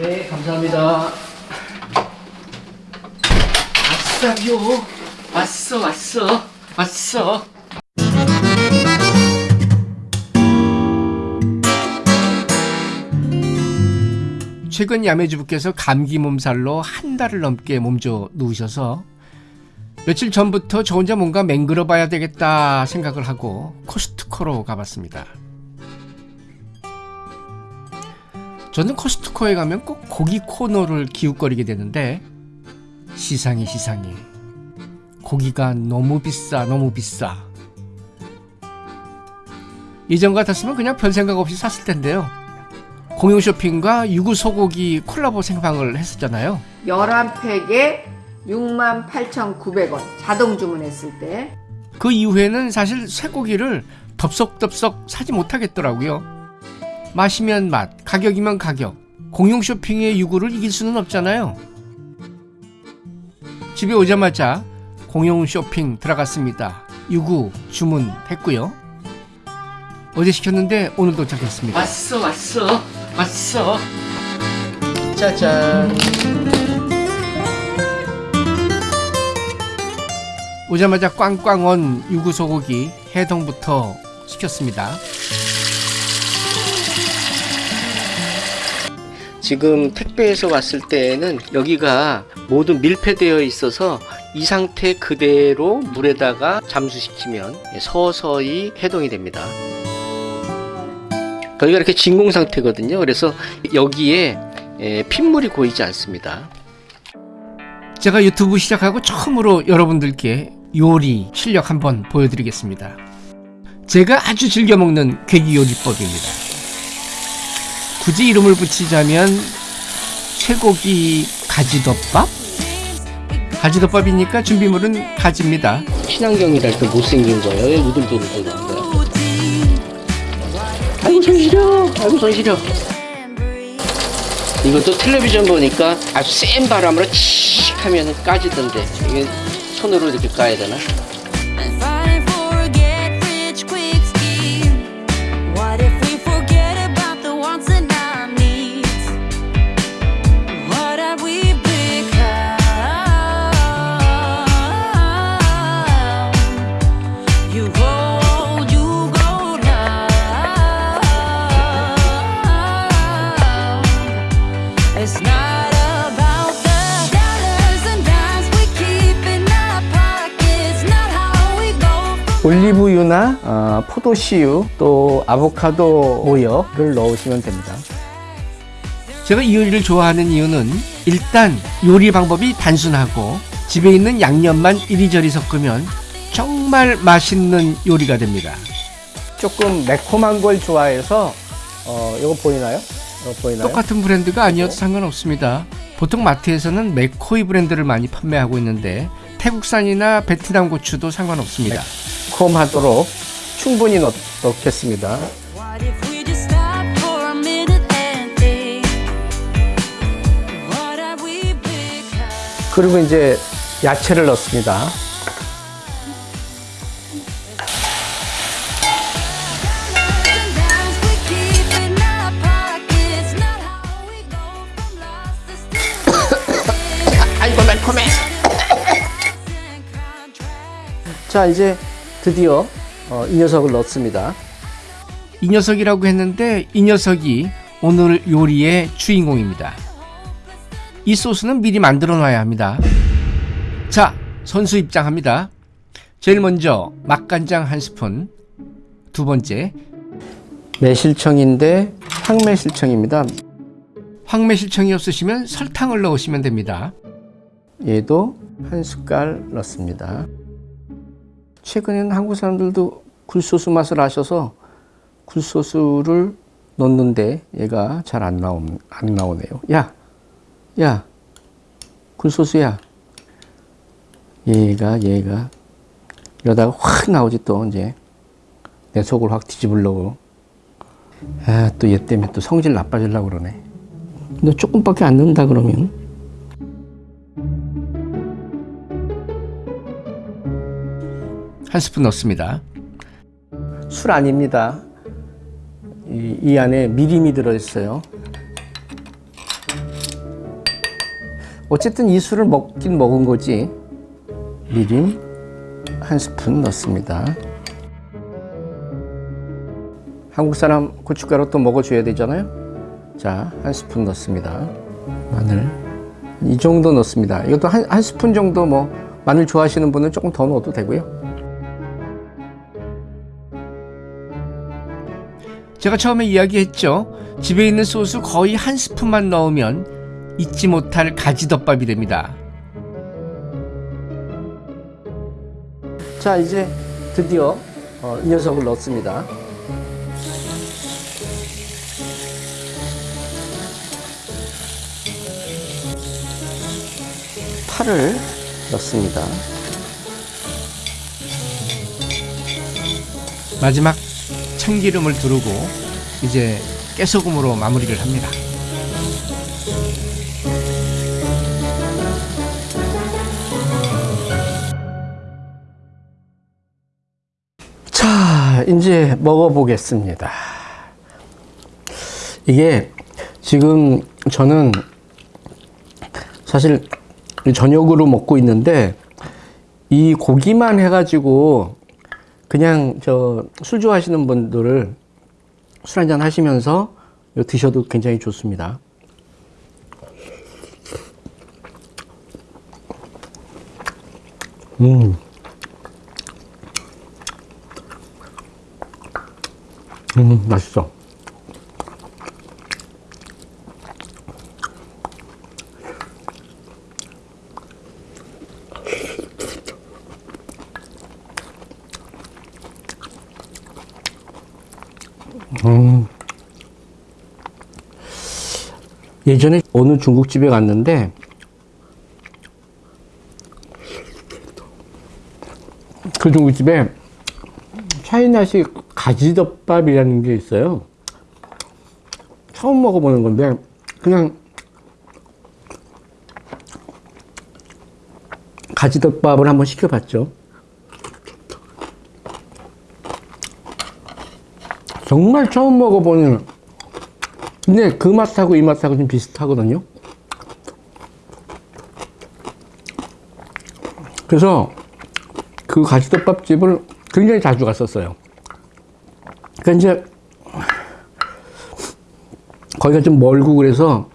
네, 감사합니다. 왔어요. 왔어, 왔어, 왔어. 최근 야매주부께서 감기 몸살로 한 달을 넘게 몸져 누우셔서 며칠 전부터 저 혼자 뭔가 맹글어 봐야 되겠다 생각을 하고 코스트코로 가봤습니다. 저는 코스트코에 가면 꼭 고기 코너를 기웃거리게 되는데 시상이 시상이 고기가 너무 비싸 너무 비싸. 이전 같았으면 그냥 별 생각 없이 샀을 텐데요. 공용 쇼핑과 유구 소고기 콜라보 생방을 했었잖아요. 11팩에 68,900원 자동 주문했을 때. 그 이후에는 사실 쇠고기를 덥석덥석 사지 못하겠더라고요 맛이면 맛 가격이면 가격 공용 쇼핑의 유구를 이길 수는 없잖아요 집에 오자마자 공용 쇼핑 들어갔습니다. 유구 주문했고요. 어제 시켰는데 오늘 도착했습니다. 왔어 왔어 왔어. 짜잔. 오자마자 꽝꽝 온 유구 소고기 해동부터 시켰습니다. 지금 택배에서 왔을 때는 여기가 모두 밀폐되어 있어서 이 상태 그대로 물에다가 잠수시키면 서서히 해동이 됩니다. 여기가 이렇게 진공 상태거든요. 그래서 여기에 에, 핏물이 고이지 않습니다. 제가 유튜브 시작하고 처음으로 여러분들께 요리 실력 한번 보여드리겠습니다. 제가 아주 즐겨 먹는 괴기 요리법입니다. 굳이 이름을 붙이자면 쇠고기 가지덮밥? 가지덮밥이니까 준비물은 가지입니다. 친환경이라 이렇게 못생긴 거예요. 왜 우들두들 거는 거야? 시려. 아이고 손 시려. 이것도 텔레비전 보니까 아주 센 바람으로 칙 하면 까지던데 이게 손으로 이렇게 까야 되나? 올리브유나 어, 포도씨유 또 아보카도 오일을 넣으시면 됩니다. 제가 이 요리를 좋아하는 이유는 일단 요리 방법이 단순하고 집에 있는 양념만 이리저리 섞으면 정말 맛있는 요리가 됩니다. 조금 매콤한 걸 좋아해서 어, 이거 보이나요? 이거 보이나요? 똑같은 브랜드가 아니어도 상관없습니다. 보통 마트에서는 맥코이 브랜드를 많이 판매하고 있는데 태국산이나 베트남 고추도 상관없습니다. 매콤하도록 충분히 넣, 넣겠습니다. 그리고 이제 야채를 넣습니다. 자 이제 드디어 어, 이 녀석을 넣습니다. 이 녀석이라고 했는데 이 녀석이 오늘 요리의 주인공입니다. 이 소스는 미리 만들어 놔야 합니다. 자 선수 입장합니다. 제일 먼저 맛간장 한 스푼, 두 번째 매실청인데 황매실청입니다. 황매실청이 없으시면 설탕을 넣으시면 됩니다. 얘도 한 숟갈 넣습니다. 최근에는 한국 사람들도 굴소스 맛을 아셔서 굴소스를 넣는데 얘가 잘 안 나오 안 나오네요. 야, 야, 굴소스야. 얘가 얘가 이러다가 확 나오지 또 이제 내 속을 확 뒤집으려고. 아, 또 얘 때문에 또 성질 나빠지려고 그러네. 너 조금밖에 안 넣는다 그러면 한 스푼 넣습니다. 술 아닙니다. 이, 이 안에 미림이 들어있어요. 어쨌든 이 술을 먹긴 먹은 거지. 미림 한 스푼 넣습니다. 한국 사람 고춧가루 또 먹어줘야 되잖아요. 자, 한 스푼 넣습니다. 마늘 이 정도 넣습니다. 이것도 한, 한 스푼 정도 뭐 마늘 좋아하시는 분은 조금 더 넣어도 되고요. 제가 처음에 이야기했죠. 집에 있는 소스 거의 한 스푼만 넣으면 잊지 못할 가지덮밥이 됩니다. 자, 이제 드디어 어, 이 녀석을 넣습니다. 파를 넣습니다. 마지막 참기름을 두르고 이제 깨소금으로 마무리를 합니다. 자, 이제 먹어보겠습니다. 이게 지금 저는 사실 저녁으로 먹고 있는데 이 고기만 해가지고 그냥 저 술 좋아하시는 분들을 술 한잔 하시면서 드셔도 굉장히 좋습니다. 음. 음, 맛있어. 예전에 어느 중국집에 갔는데 그 중국집에 차이나식 가지덮밥이라는 게 있어요. 처음 먹어보는 건데 그냥 가지덮밥을 한번 시켜봤죠. 정말 처음 먹어보는 근데 그 맛하고 이 맛하고 좀 비슷하거든요. 그래서 그 가지덮밥 집을 굉장히 자주 갔었어요. 그러니까 이제 거기가 좀 멀고 그래서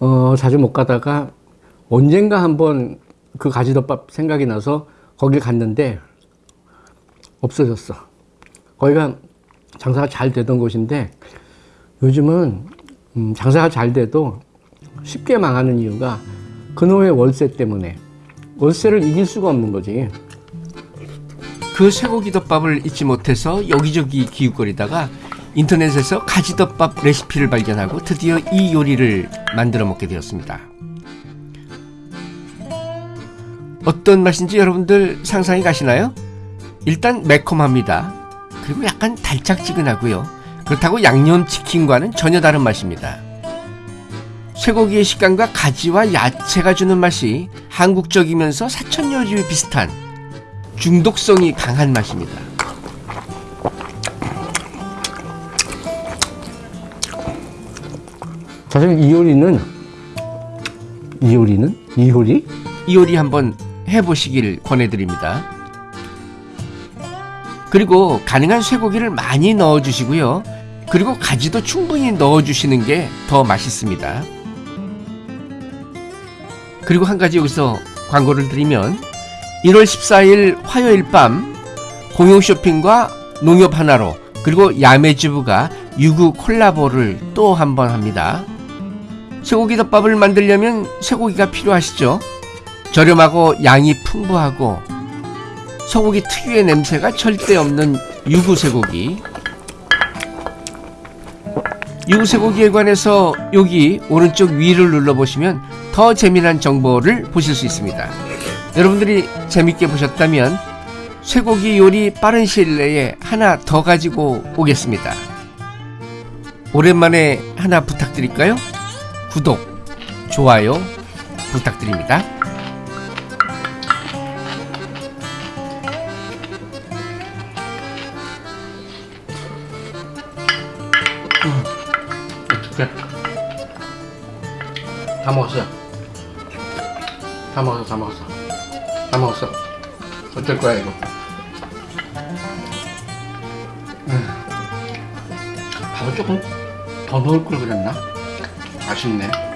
어, 자주 못 가다가 언젠가 한번 그 가지덮밥 생각이 나서 거기 갔는데 없어졌어. 거기가 장사가 잘 되던 곳인데 요즘은 음, 장사가 잘 돼도 쉽게 망하는 이유가 그놈의 월세 때문에 월세를 이길 수가 없는 거지. 그 쇠고기 덮밥을 잊지 못해서 여기저기 기웃거리다가 인터넷에서 가지덮밥 레시피를 발견하고 드디어 이 요리를 만들어 먹게 되었습니다. 어떤 맛인지 여러분들 상상이 가시나요? 일단 매콤합니다. 그리고 약간 달짝지근하고요. 그렇다고 양념치킨과는 전혀 다른 맛입니다. 쇠고기의 식감과 가지와 야채가 주는 맛이 한국적이면서 사천 요리와 비슷한 중독성이 강한 맛입니다. 사실 이 요리는 이 요리는 이 요리 이 요리 한번 해보시길 권해드립니다. 그리고 가능한 쇠고기를 많이 넣어주시고요. 그리고 가지도 충분히 넣어주시는 게 더 맛있습니다. 그리고 한 가지 여기서 광고를 드리면 1월 14일 화요일 밤 공용 쇼핑과 농협 하나로 그리고 야매주부가 유구 콜라보를 또 한 번 합니다. 쇠고기 덮밥을 만들려면 쇠고기가 필요하시죠? 저렴하고 양이 풍부하고 소고기 특유의 냄새가 절대 없는 유구 쇠고기. 유구 쇠고기에 관해서 여기 오른쪽 위를 눌러보시면 더 재미난 정보를 보실 수 있습니다. 여러분들이 재밌게 보셨다면 쇠고기 요리 빠른 시일 내에 하나 더 가지고 오겠습니다. 오랜만에 하나 부탁드릴까요? 구독, 좋아요 부탁드립니다. 다 먹었어요. 다 먹었어, 다 먹었어. 다 먹었어. 어쩔 거야, 이거. 음. 밥을 조금 더 넣을 걸 그랬나? 아쉽네.